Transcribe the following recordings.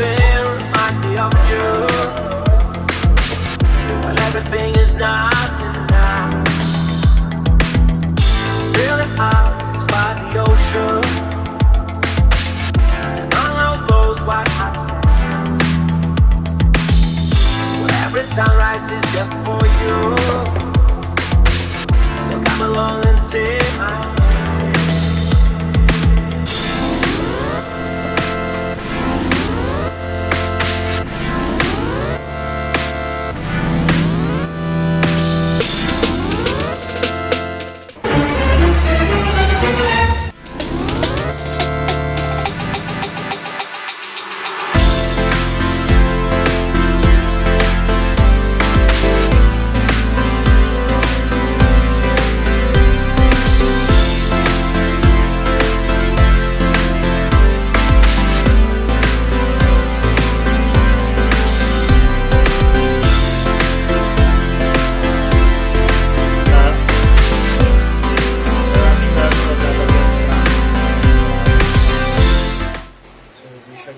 reminds me of you. When everything is not enough. Feeling hot the ocean. And white hot every sunrise is just for you.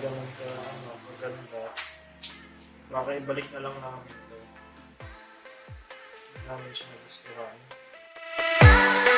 talaga mag, uh, maganda, baka ibalik na lang namin ito. Namin siya nagustuhan. Thank